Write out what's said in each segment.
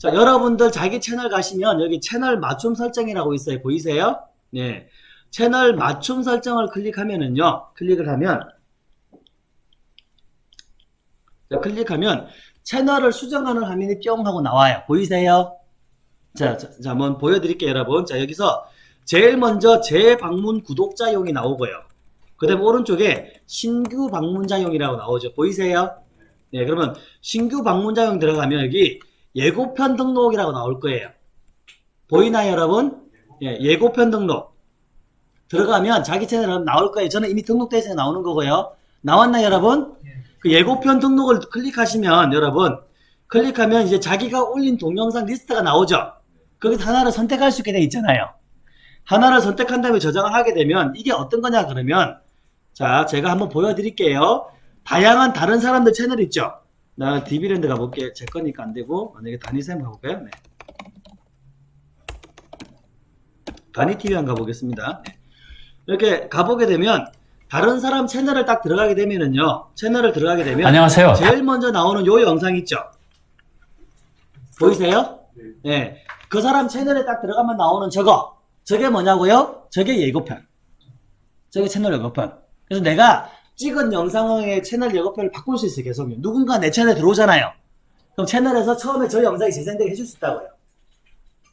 자, 여러분들 자기 채널 가시면 여기 채널 맞춤 설정이라고 있어요. 보이세요? 네. 채널 맞춤 설정을 클릭하면은요. 클릭을 하면 자, 클릭하면 채널을 수정하는 화면이 뿅 하고 나와요. 보이세요? 자, 자, 자, 한번 보여드릴게요, 여러분. 자, 여기서 제일 먼저 재방문 구독자용이 나오고요. 그 다음에 오른쪽에 신규 방문자용이라고 나오죠. 보이세요? 네, 그러면 신규 방문자용 들어가면 여기 예고편 등록이라고 나올 거예요. 보이나요, 여러분? 예, 예고편 등록. 들어가면 자기 채널은 나올 거예요. 저는 이미 등록돼 있어서 나오는 거고요. 나왔나요, 여러분? 그 예고편 등록을 클릭하시면 여러분 클릭하면 이제 자기가 올린 동영상 리스트가 나오죠. 거기서 하나를 선택할 수 있게 돼 있잖아요. 하나를 선택한 다음에 저장을 하게 되면 이게 어떤 거냐 그러면 자 제가 한번 보여드릴게요. 다양한 다른 사람들 채널 있죠. 나 DB랜드 가볼게. 제 거니까 안 되고 만약에 다니쌤 가볼까요? 네. 다니TV 한 가보겠습니다. 네. 이렇게 가보게 되면 다른 사람 채널을 딱 들어가게 되면은요. 채널을 들어가게 되면 안녕하세요. 제일 먼저 나오는 요 영상 있죠? 보이세요? 네. 그 사람 채널에 딱 들어가면 나오는 저거. 저게 뭐냐고요? 저게 예고편. 저게 채널 예고편. 그래서 내가 찍은 영상의 채널 예고편을 바꿀 수 있어요, 계속. 누군가 내 채널에 들어오잖아요. 그럼 채널에서 처음에 저 영상이 재생되게 해줄 수 있다고요.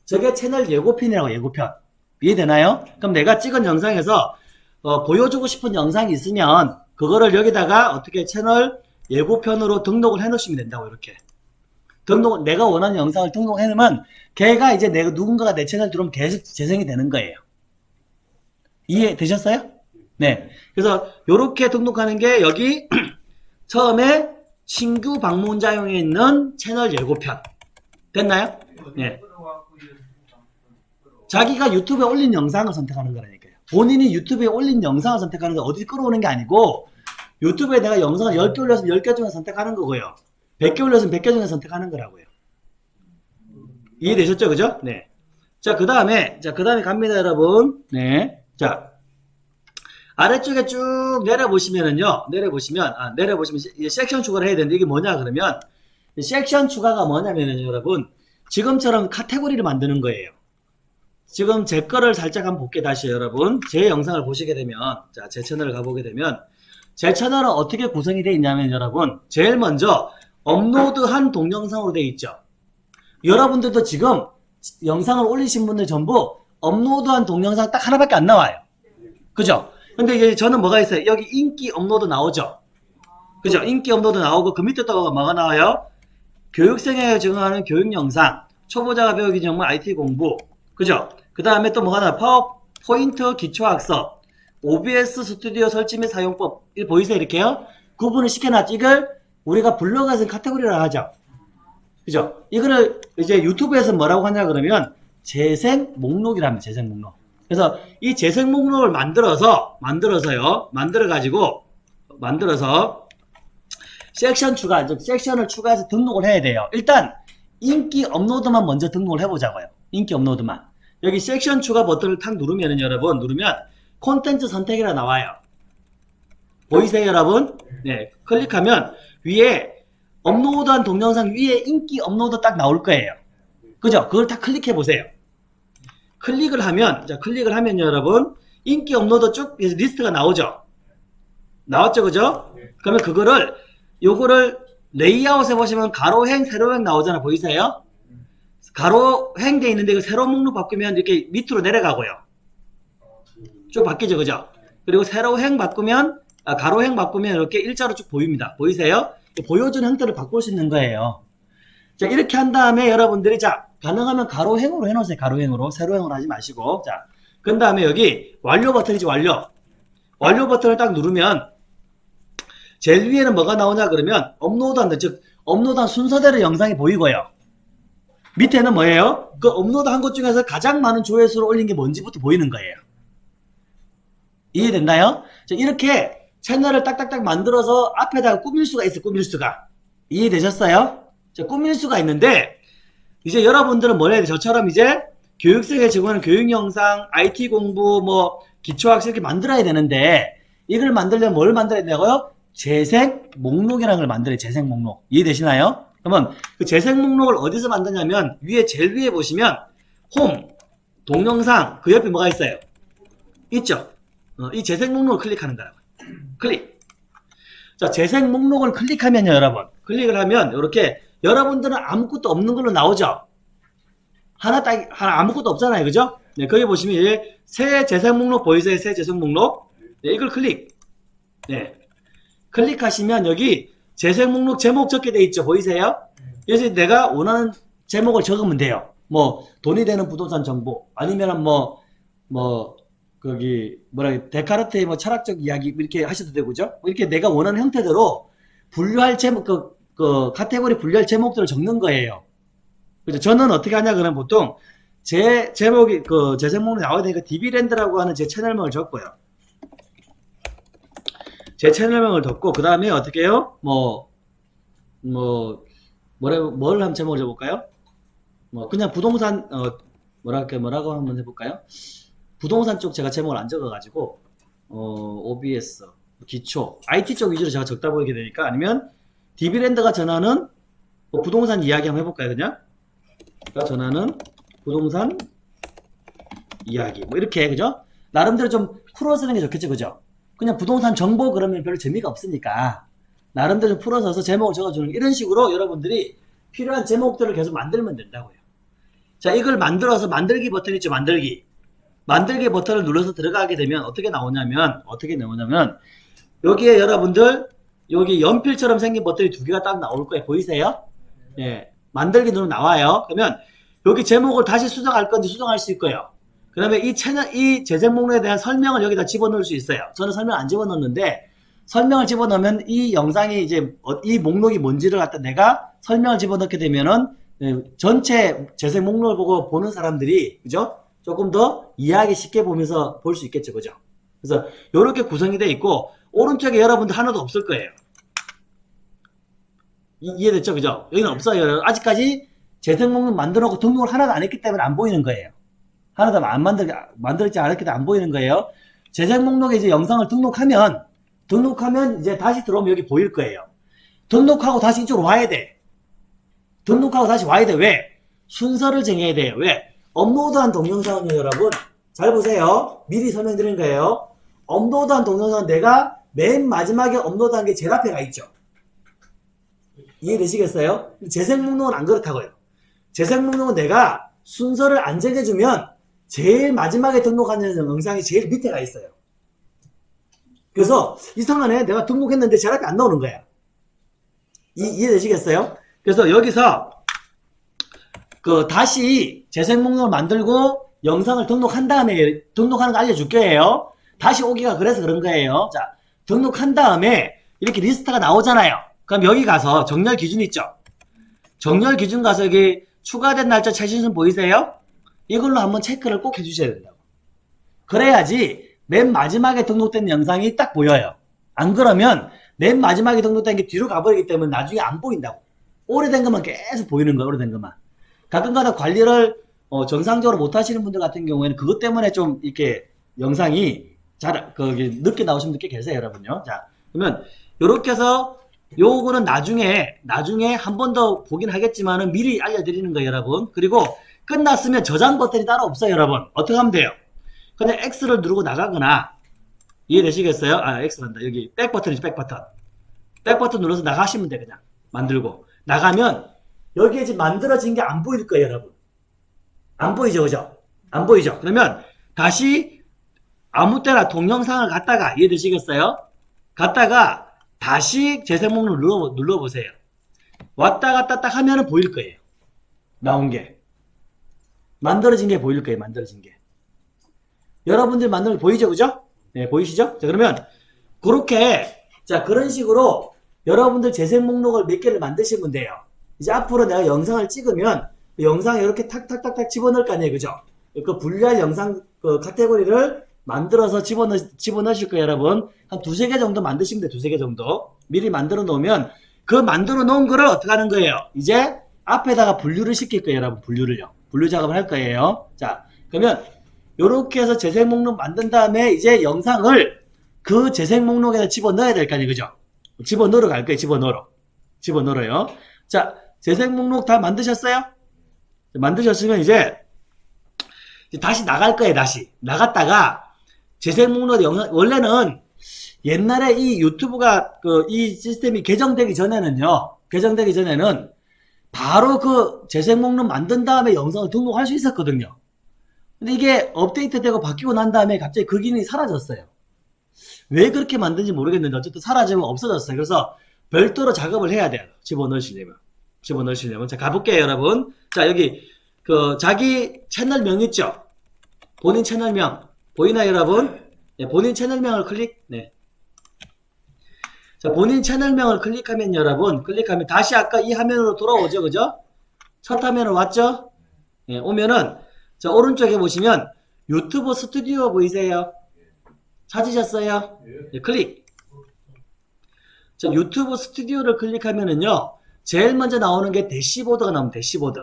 저게 채널 예고편이라고, 예고편. 이해되나요? 그럼 내가 찍은 영상에서 어, 보여주고 싶은 영상이 있으면 그거를 여기다가 어떻게 채널 예고편으로 등록을 해 놓으시면 된다고 이렇게 등록 내가 원하는 영상을 등록해 놓으면 걔가 이제 내가 누군가가 내 채널 들어오면 계속 재생이 되는 거예요 이해 되셨어요? 네 그래서 요렇게 등록하는 게 여기 처음에 신규 방문자용에 있는 채널 예고편 됐나요? 네 자기가 유튜브에 올린 영상을 선택하는 거라니까요. 본인이 유튜브에 올린 영상을 선택하는 거 어디 끌어오는 게 아니고 유튜브에 내가 영상을 10개 올렸으면 10개 중에 선택하는 거고요. 100개 올렸으면 100개 중에 선택하는 거라고요. 이해되셨죠? 그죠? 네. 자, 그 다음에, 자, 그 다음에 갑니다, 여러분. 네. 자, 아래쪽에 쭉 내려보시면은요, 내려보시면, 아, 내려보시면 시- 섹션 추가를 해야 되는데 이게 뭐냐, 그러면, 이 섹션 추가가 뭐냐면은 여러분, 지금처럼 카테고리를 만드는 거예요. 지금 제 거를 살짝 한번 볼게 다시 여러분. 제 영상을 보시게 되면 자 제 채널을 가보게 되면 제 채널은 어떻게 구성이 되어 있냐면 여러분 제일 먼저 업로드한 동영상으로 되어 있죠. 여러분들도 지금 영상을 올리신 분들 전부 업로드한 동영상 딱 하나밖에 안 나와요. 그죠 근데 이제 저는 뭐가 있어요? 여기 인기 업로드 나오죠? 그죠? 인기 업로드 나오고 그 밑에 또 뭐가 나와요? 교육생에게 적용하는 교육 영상. 초보자가 배우기 전문 IT 공부. 그죠? 그 다음에 또 뭐가 나 파워포인트 기초학습. OBS 스튜디오 설치 및 사용법. 보이세요? 이렇게요? 구분을 시켜놨지 이걸 우리가 블로그에서 카테고리라 하죠. 그죠? 이거를 이제 유튜브에서 뭐라고 하냐 그러면 재생 목록이랍니다. 재생 목록 그래서 이 재생 목록을 만들어서 만들어서요. 만들어 가지고 만들어서 섹션 추가 즉 섹션을 추가해서 등록을 해야 돼요. 일단 인기 업로드만 먼저 등록을 해 보자고요. 인기 업로드만. 여기 섹션 추가 버튼을 탁 누르면은 여러분 누르면 콘텐츠 선택이라 나와요. 보이세요 여러분? 네. 클릭하면 위에 업로드한 동영상 위에 인기 업로드 딱 나올 거예요. 그죠? 그걸 다 클릭해 보세요 클릭을 하면 자 클릭을 하면 여러분 인기 업로드 쭉 리스트가 나오죠 나왔죠 그죠 그러면 그거를 요거를 레이아웃 해보시면 가로행 세로행 나오잖아 보이세요 가로행 돼 있는데 그 세로 목록 바꾸면 이렇게 밑으로 내려가고요. 쭉 바뀌죠, 그죠? 그리고 세로행 바꾸면 아, 가로행 바꾸면 이렇게 일자로 쭉 보입니다. 보이세요? 보여주는 형태를 바꿀 수 있는 거예요. 자 이렇게 한 다음에 여러분들이 자 가능하면 가로행으로 해놓으세요. 가로행으로 세로행으로 하지 마시고 자 그 다음에 여기 완료 버튼이지 완료. 완료 버튼을 딱 누르면 제일 위에는 뭐가 나오냐 그러면 업로드한 즉 업로드한 순서대로 영상이 보이고요. 밑에는 뭐예요? 그 업로드 한 것 중에서 가장 많은 조회수를 올린 게 뭔지부터 보이는 거예요. 이해됐나요? 자, 이렇게 채널을 딱딱딱 만들어서 앞에다가 꾸밀 수가 있어요. 꾸밀 수가. 이해되셨어요? 자, 꾸밀 수가 있는데 이제 여러분들은 뭐래야 돼? 저처럼 이제 교육생에 제공하는 교육 영상, IT 공부, 뭐 기초학습 이렇게 만들어야 되는데 이걸 만들려면 뭘 만들어야 되냐고요? 재생 목록이라는 걸 만들어요. 재생 목록. 이해되시나요? 그러면 그 재생 목록을 어디서 만드냐면 위에 제일 위에 보시면 홈, 동영상 그 옆에 뭐가 있어요? 있죠? 어, 이 재생 목록을 클릭하는 거라고. 클릭. 자, 재생 목록을 클릭하면요, 여러분. 클릭을 하면 이렇게 여러분들은 아무것도 없는 걸로 나오죠? 하나 딱, 하나 아무것도 없잖아요. 그죠? 네, 거기 보시면 이제 새 재생 목록 보이세요? 새 재생 목록. 네, 이걸 클릭. 네. 클릭하시면 여기 재생 목록 제목 적게 돼 있죠. 보이세요? 그래서 내가 원하는 제목을 적으면 돼요. 뭐 돈이 되는 부동산 정보 아니면 뭐뭐 거기 뭐라 해 데카르트의 뭐 철학적 이야기 이렇게 하셔도 되고죠. 뭐 이렇게 내가 원하는 형태대로 분류할 제목 그, 그 카테고리 분류할 제목들을 적는 거예요. 그죠? 저는 어떻게 하냐 그러면 보통 제 제목이 그 재생 목록에 나와야 되니까 디비랜드라고 하는 제 채널명을 적고요. 제 채널명을 덮고 그 다음에 어떻게 해요? 뭐, 뭐, 뭐라, 뭘 한번 제목을 적어볼까요? 뭐, 그냥 부동산, 어, 뭐랄까, 뭐라고 한번 해볼까요? 부동산 쪽 제가 제목을 안 적어가지고, 어, OBS, 기초, IT 쪽 위주로 제가 적다 보이게 되니까, 아니면, 디비랜드가 전하는 뭐 부동산 이야기 한번 해볼까요, 그냥? 가 전하는 부동산 이야기. 뭐, 이렇게, 그죠? 나름대로 좀 풀어 쓰는 게 좋겠죠, 그죠? 그냥 부동산 정보 그러면 별로 재미가 없으니까 나름대로 좀 풀어서 제목을 적어주는 이런 식으로 여러분들이 필요한 제목들을 계속 만들면 된다고요. 자 이걸 만들어서 만들기 버튼 있죠 만들기 만들기 버튼을 눌러서 들어가게 되면 어떻게 나오냐면 어떻게 나오냐면 여기에 여러분들 여기 연필처럼 생긴 버튼이 두 개가 딱 나올 거예요 보이세요? 예 만들기 누르면 나와요 그러면 여기 제목을 다시 수정할 건지 수정할 수 있고요 그 다음에 이 채널, 이 재생 목록에 대한 설명을 여기다 집어넣을 수 있어요. 저는 설명 안 집어넣는데, 설명을 집어넣으면 이 영상이 이제, 어, 이 목록이 뭔지를 갖다 내가 설명을 집어넣게 되면은, 예, 전체 재생 목록을 보고 보는 사람들이, 그죠? 조금 더 이해하기 쉽게 보면서 볼 수 있겠죠. 그죠? 그래서, 이렇게 구성이 되어 있고, 오른쪽에 여러분들 하나도 없을 거예요. 이, 이해됐죠? 그죠? 여기는 없어요. 아직까지 재생 목록 만들어 놓고 등록을 하나도 안 했기 때문에 안 보이는 거예요. 하나도 안 만들, 만들지 않았기 때문에 안 보이는 거예요. 재생 목록에 이제 영상을 등록하면, 등록하면 이제 다시 들어오면 여기 보일 거예요. 등록하고 다시 이쪽으로 와야 돼. 등록하고 다시 와야 돼. 왜? 순서를 정해야 돼요. 왜? 업로드한 동영상은요, 여러분. 잘 보세요. 미리 설명드린 거예요. 업로드한 동영상은 내가 맨 마지막에 업로드한 게 제일 앞에 가 있죠. 이해되시겠어요? 재생 목록은 안 그렇다고요. 재생 목록은 내가 순서를 안 정해주면 제일 마지막에 등록하는 영상이 제일 밑에 가 있어요. 그래서 이상하네. 내가 등록했는데 앞에 안 나오는 거야. 이, 이해되시겠어요? 그래서 여기서 그 다시 재생 목록을 만들고 영상을 등록한 다음에 등록하는 거 알려줄 거예요. 다시 오기가 그래서 그런 거예요. 자, 등록한 다음에 이렇게 리스트가 나오잖아요. 그럼 여기 가서 정렬 기준 있죠? 정렬 기준 가서 여기 추가된 날짜 최신순 보이세요? 이걸로 한번 체크를 꼭 해주셔야 된다고. 그래야지 맨 마지막에 등록된 영상이 딱 보여요. 안 그러면 맨 마지막에 등록된 게 뒤로 가버리기 때문에 나중에 안 보인다고. 오래된 것만 계속 보이는 거예요. 오래된 것만. 가끔가다 관리를 어, 정상적으로 못 하시는 분들 같은 경우에는 그것 때문에 좀 이렇게 영상이 잘, 거기 늦게 나오시는 분들 꽤 계세요, 여러분요. 자, 그러면 요렇게 해서 요거는 나중에, 나중에 한 번 더 보긴 하겠지만은 미리 알려드리는 거예요, 여러분. 그리고 끝났으면 저장 버튼이 따로 없어요, 여러분. 어떻게 하면 돼요? 그냥 X를 누르고 나가거나, 이해되시겠어요? 아, X란다. 여기 백 버튼이죠, 백 버튼. 백 버튼 눌러서 나가시면 돼, 그냥. 만들고. 나가면, 여기에 지금 만들어진 게 안 보일 거예요, 여러분. 안 보이죠, 그죠? 안 보이죠? 그러면, 다시, 아무 때나 동영상을 갖다가, 이해되시겠어요? 갖다가, 다시 재생 목록을 눌러, 눌러보세요. 왔다 갔다 딱 하면 은 보일 거예요. 나온 게. 만들어진 게 보일 거예요. 만들어진 게. 여러분들 거 보이죠? 그죠? 네, 보이시죠? 자, 그러면 그렇게 자, 그런 식으로 여러분들 재생 목록을 몇 개를 만드시면 돼요. 이제 앞으로 내가 영상을 찍으면 그 영상에 이렇게 탁탁탁탁 집어넣을 거 아니에요. 그죠? 그 분리할 영상 그 카테고리를 만들어서 집어넣, 집어넣으실 거예요, 여러분. 한 두세 개 정도 만드시면 돼요. 두세 개 정도. 미리 만들어 놓으면 그 만들어 놓은 거를 어떻게 하는 거예요? 이제 앞에다가 분류를 시킬 거예요, 여러분. 분류를요. 분류 작업을 할 거예요. 자, 그러면 이렇게 해서 재생 목록 만든 다음에 이제 영상을 그 재생 목록에다 집어넣어야 될 거 아니에요. 그죠? 집어넣으러 갈 거예요. 집어넣으러. 집어넣어요. 자, 재생 목록 다 만드셨어요? 만드셨으면 이제 이제 다시 나갈 거예요, 다시. 나갔다가 재생 목록 영상, 원래는 옛날에 이 유튜브가 그 이 시스템이 개정되기 전에는요, 개정되기 전에는 바로 그 재생 목록 만든 다음에 영상을 등록할 수 있었거든요. 근데 이게 업데이트되고 바뀌고 난 다음에 갑자기 그 기능이 사라졌어요. 왜 그렇게 만든지 모르겠는데 어쨌든 사라지면 없어졌어요. 그래서 별도로 작업을 해야 돼요. 집어넣으시려면. 집어넣으시려면. 자, 가볼게요, 여러분. 자, 여기 그 자기 채널명 있죠? 본인 채널명. 보이나요, 여러분? 네, 본인 채널명을 클릭. 네. 자, 본인 채널명을 클릭하면 여러분, 클릭하면 다시 아까 이 화면으로 돌아오죠, 그죠? 첫 화면으로 왔죠? 네, 오면은, 자, 오른쪽에 보시면 유튜브 스튜디오 보이세요? 찾으셨어요? 네, 클릭. 자, 유튜브 스튜디오를 클릭하면은요, 제일 먼저 나오는 게 대시보드가 나오면 대시보드.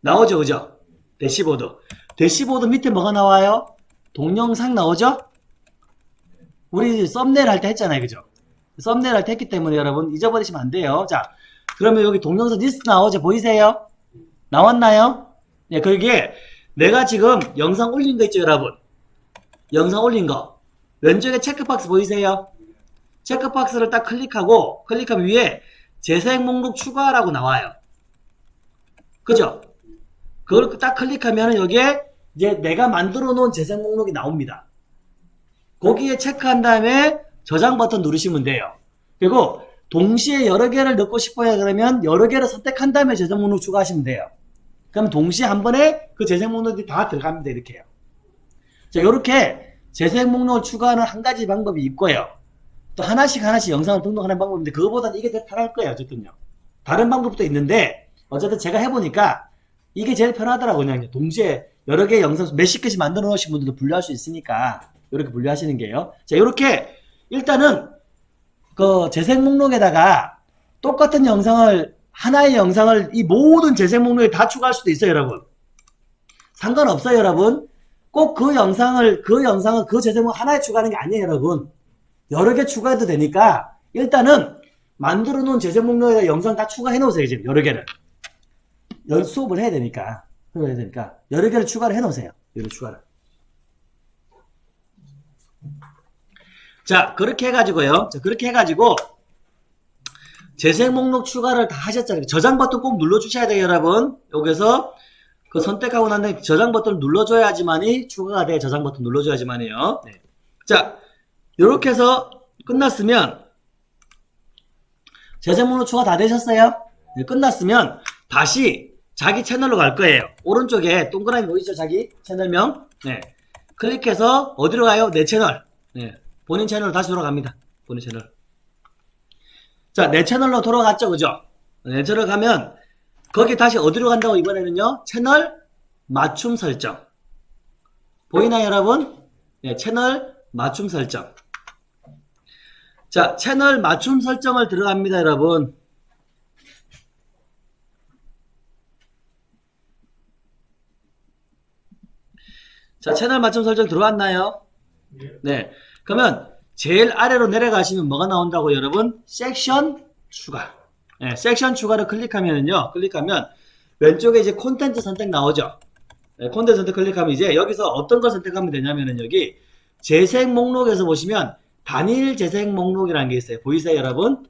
나오죠, 그죠? 대시보드. 대시보드 밑에 뭐가 나와요? 동영상 나오죠? 우리 썸네일 할 때 했잖아요, 그죠? 썸네일 할 때 했기 때문에 여러분 잊어버리시면 안 돼요. 자, 그러면 여기 동영상 리스트 나오죠? 보이세요? 나왔나요? 네, 그게 내가 지금 영상 올린 거 있죠, 여러분? 영상 올린 거. 왼쪽에 체크박스 보이세요? 체크박스를 딱 클릭하고, 클릭하면 위에 재생 목록 추가라고 나와요. 그죠? 그걸 딱 클릭하면 여기에 이제 내가 만들어 놓은 재생 목록이 나옵니다. 거기에 체크한 다음에 저장 버튼 누르시면 돼요. 그리고 동시에 여러 개를 넣고 싶어요. 그러면 여러 개를 선택한 다음에 재생 목록 추가하시면 돼요. 그럼 동시에 한 번에 그 재생 목록이 다 들어갑니다. 이렇게요. 자, 이렇게 재생 목록을 추가하는 한 가지 방법이 있고요. 또 하나씩 하나씩 영상을 등록하는 방법인데 그거보다는 이게 더 편할 거예요. 어쨌든요. 다른 방법도 있는데 어쨌든 제가 해보니까 이게 제일 편하더라고요. 그냥 동시에 여러 개의 영상 몇십 개씩 만들어 놓으신 분들도 분류할 수 있으니까 이렇게 분류하시는 게요. 자, 이렇게 일단은 그 재생 목록에다가 똑같은 영상을 하나의 영상을 이 모든 재생 목록에 다 추가할 수도 있어요, 여러분. 상관없어요, 여러분. 꼭 그 영상을 그 영상을 그 재생 목록 하나에 추가하는 게 아니에요, 여러분. 여러 개 추가해도 되니까 일단은 만들어 놓은 재생 목록에다 영상 다 추가해 놓으세요, 지금 여러 개를. 연 수업을 해야 되니까. 해야 되니까 여러 개를 추가를 해 놓으세요. 여러 추가를. 자, 그렇게 해가지고요. 자, 그렇게 해가지고, 재생 목록 추가를 다 하셨잖아요. 저장 버튼 꼭 눌러주셔야 돼요, 여러분. 여기서 그 선택하고 난 다음에 저장 버튼을 눌러줘야지만이 추가가 돼. 저장 버튼 눌러줘야지만이요. 네. 자, 이렇게 해서 끝났으면, 재생 목록 추가 다 되셨어요? 네, 끝났으면, 다시 자기 채널로 갈 거예요. 오른쪽에 동그라미 보이죠? 자기 채널명. 네. 클릭해서 어디로 가요? 내 채널. 네. 본인 채널로 다시 돌아갑니다. 본인 채널. 자, 내 채널로 돌아갔죠, 그죠? 내 채널 가면 거기 다시 어디로 간다고 이번에는요? 채널 맞춤 설정. 보이나요, 여러분? 네, 채널 맞춤 설정. 자, 채널 맞춤 설정을 들어갑니다, 여러분. 자, 채널 맞춤 설정 들어왔나요? 네. 그러면 제일 아래로 내려가시면 뭐가 나온다고 여러분? 섹션 추가. 네, 섹션 추가를 클릭하면요. 클릭하면 왼쪽에 이제 콘텐츠 선택 나오죠. 네, 콘텐츠 선택 클릭하면 이제 여기서 어떤 걸 선택하면 되냐면은 여기 재생 목록에서 보시면 단일 재생 목록이라는 게 있어요. 보이세요, 여러분?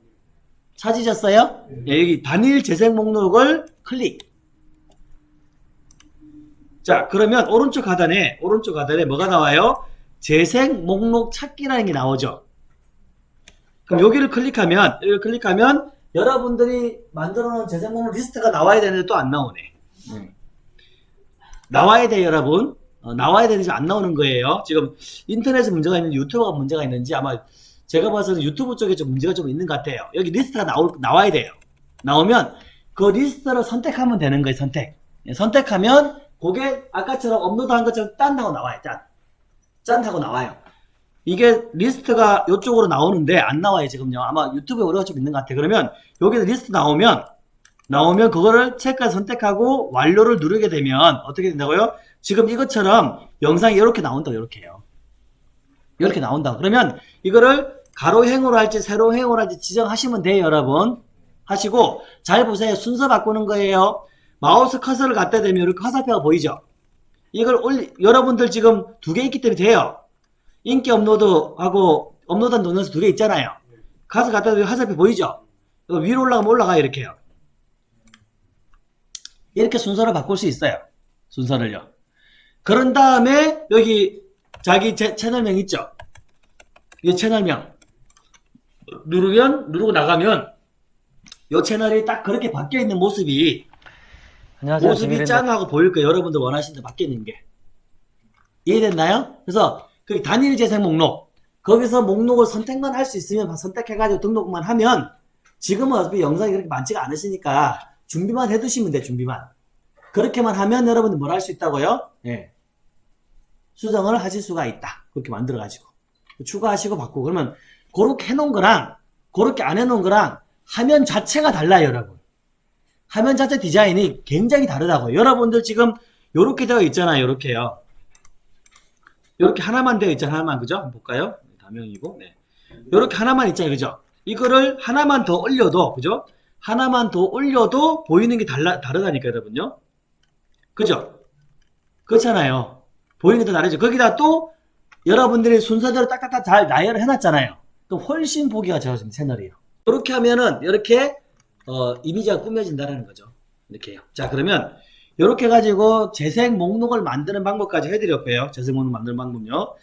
찾으셨어요? 네, 여기 단일 재생 목록을 클릭. 자, 그러면 오른쪽 하단에 오른쪽 하단에 뭐가 나와요? 재생 목록 찾기라는 게 나오죠. 그럼 여기를 클릭하면 여기를 클릭하면 여러분들이 만들어 놓은 재생 목록 리스트가 나와야 되는데 또 안 나오네. 음. 나와야 돼요, 여러분. 어, 나와야 되는지 안 나오는 거예요. 지금 인터넷에 문제가 있는지 유튜브가 문제가 있는지 아마 제가 봐서는 유튜브 쪽에 좀 문제가 좀 있는 것 같아요. 여기 리스트가 나올, 나와야 돼요. 나오면 그 리스트를 선택하면 되는 거예요, 선택. 예, 선택하면 그게 아까처럼 업로드한 것처럼 짠 하고 나와요, 짠. 짠 하고 나와요. 이게 리스트가 이쪽으로 나오는데 안 나와요 지금요. 아마 유튜브에 오류가 좀 있는 것 같아요. 그러면 여기서 리스트 나오면 나오면 그거를 체크해서 선택하고 완료를 누르게 되면 어떻게 된다고요? 지금 이것처럼 영상이 이렇게 나온다 이렇게요. 이렇게 나온다. 그러면 이거를 가로 행으로 할지 세로 행으로 할지 지정하시면 돼요 여러분. 하시고 잘 보세요. 순서 바꾸는 거예요. 마우스 커서를 갖다 대면 이렇게 화살표가 보이죠? 이걸 올리, 여러분들 지금 두 개 있기 때문에 돼요. 인기 업로드하고 업로드한 동영상 두개 있잖아요. 가서 갖다 대면 화살표 보이죠? 위로 올라가면 올라가 이렇게요. 이렇게 순서를 바꿀 수 있어요. 순서를요. 그런 다음에 여기 자기 제- 채널명 있죠? 이 채널명 누르면 누르고 나가면 이 채널이 딱 그렇게 바뀌어 있는 모습이 안녕하세요. 모습이. 짱하고 보일 거예요. 여러분들 원하시는 데 바뀌어 있는 게 이해됐나요? 그래서 그 단일 재생 목록 거기서 목록을 선택만 할 수 있으면 선택해가지고 등록만 하면 지금은 어차피 영상이 그렇게 많지가 않으시니까 준비만 해두시면 돼 준비만 그렇게만 하면 여러분들 뭘 할 수 있다고요? 예. 수정을 하실 수가 있다. 그렇게 만들어가지고. 추가하시고 바꾸고. 그러면, 그렇게 해놓은 거랑, 그렇게 안 해놓은 거랑, 화면 자체가 달라요, 여러분. 화면 자체 디자인이 굉장히 다르다고요. 여러분들 지금, 요렇게 되어 있잖아요, 요렇게요. 요렇게 하나만 되어 있잖아요, 하나만. 그죠? 한번 볼까요? 다명이고, 네. 요렇게 하나만 있잖아요, 그죠? 이거를 하나만 더 올려도, 그죠? 하나만 더 올려도 보이는 게 달라, 다르다니까, 여러분요. 그죠? 그렇잖아요. 보이는 게 더 다르죠. 거기다 또 여러분들이 순서대로 딱딱딱 잘 나열을 해놨잖아요. 그럼 훨씬 보기가 좋아집니다. 채널이요. 이렇게 하면은 이렇게 어, 이미지가 꾸며진다는 거죠. 이렇게요. 자 그러면 이렇게 가지고 재생 목록을 만드는 방법까지 해드렸고요. 재생 목록 만드는 방법요.